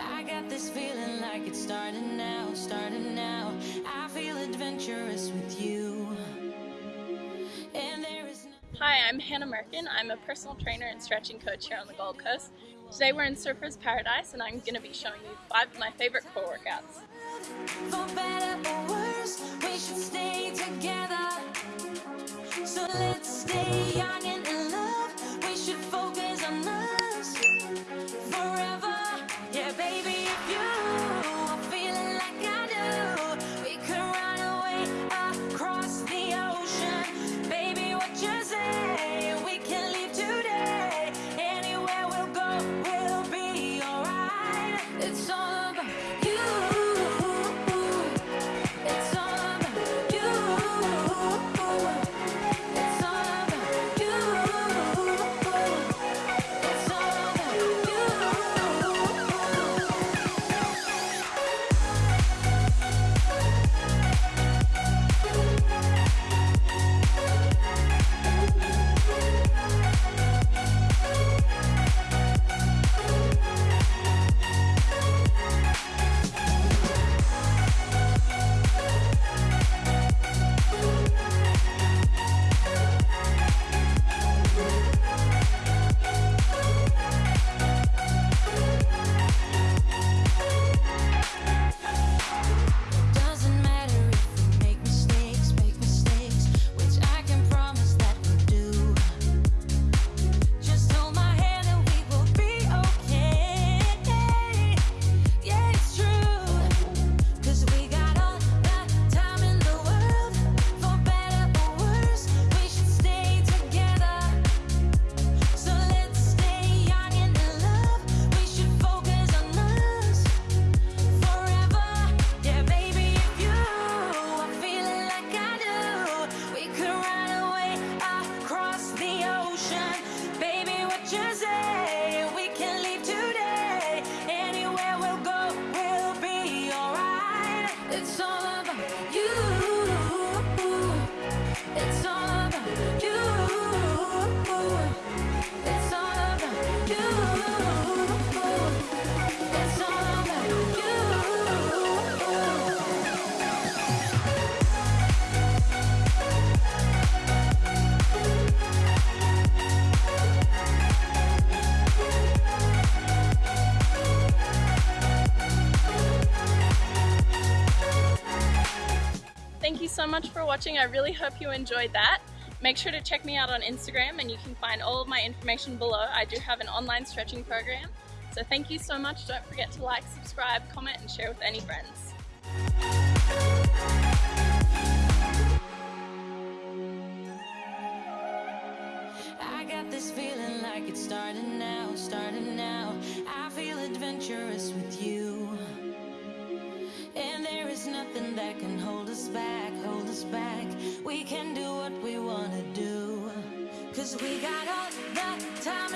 I got this feeling like it's starting now, starting now. I feel adventurous with you. And there is no Hi, I'm Hannah Merkin. I'm a personal trainer and stretching coach here on the Gold Coast. Today we're in Surfers Paradise and I'm going to be showing you five of my favorite core workouts. for better or worse, we should stay together. So let's stay young and so much for watching. I really hope you enjoyed that. Make sure to check me out on Instagram and you can find all of my information below. I do have an online stretching program. So thank you so much. Don't forget to like, subscribe, comment, and share with any friends. I got this feeling like it's starting now, starting now. I feel adventurous We can do what we wanna do. Cause we got all the time